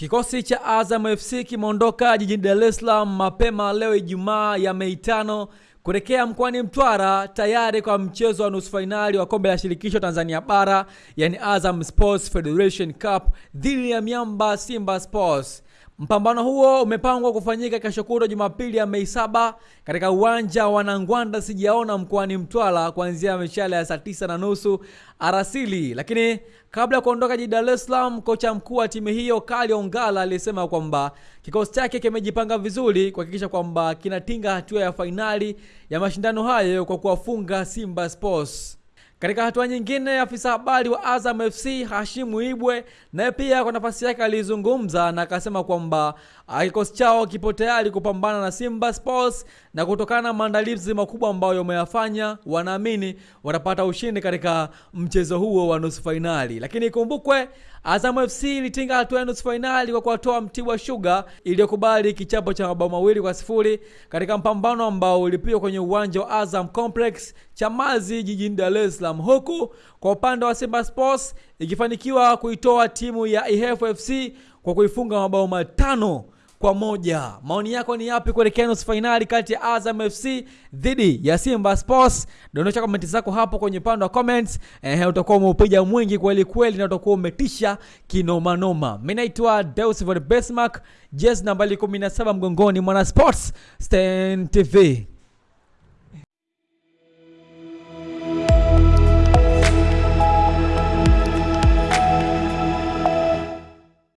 Kikosi cha Azam FC kimeondoka jijini Dar es Salaam mapema leo Ijumaa ya Mei tano kuelekea mkoani Mtwara tayari kwa mchezo wa nusu fainali wa kombe la shirikisho Tanzania bara yani Azam Sports Federation Cup dhidi ya miamba Simba Sports. Mpambano huo umepangwa kufanyika kesho kutwa Jumapili ya Mei saba katika uwanja wa Nangwanda sijaona mkoani Mtwara kuanzia mishale ya saa tisa na nusu arasili. Lakini kabla ya kuondoka jijini Dar es Salaam, kocha mkuu wa timu hiyo Kali Ongala alisema kwamba kikosi chake kimejipanga vizuri kuhakikisha kwamba kinatinga hatua ya fainali ya mashindano hayo kwa kuwafunga Simba Sports. Katika hatua nyingine, afisa habari wa Azam FC Hashimu Ibwe naye pia kwa nafasi yake alizungumza na akasema kwamba kikosi chao kipo tayari kupambana na Simba Sports na kutokana na maandalizi makubwa ambayo wameyafanya, wanaamini watapata ushindi katika mchezo huo wa nusu fainali. Lakini ikumbukwe Azam FC ilitinga hatua ya nusu fainali kwa kuwatoa Mtibwa Sugar iliyokubali kichapo cha mabao mawili kwa sifuri katika mpambano ambao ulipigwa kwenye uwanja wa Azam Complex Chamazi jijini Dar es Salaam, huku kwa upande wa Simba Sports ikifanikiwa kuitoa timu ya Ihefu FC kwa kuifunga mabao matano kwa moja. Maoni yako ni yapi kuelekea nusu fainali kati ya Azam FC dhidi ya Simba Sports? Dondosha komenti zako hapo kwenye upande wa comments. Eh, utakuwa umeupiga mwingi kweli kweli na utakuwa umetisha kinomanoma. Mimi naitwa Deus Besmark, jezi nambari 17 mgongoni, mwana Sports Stan TV.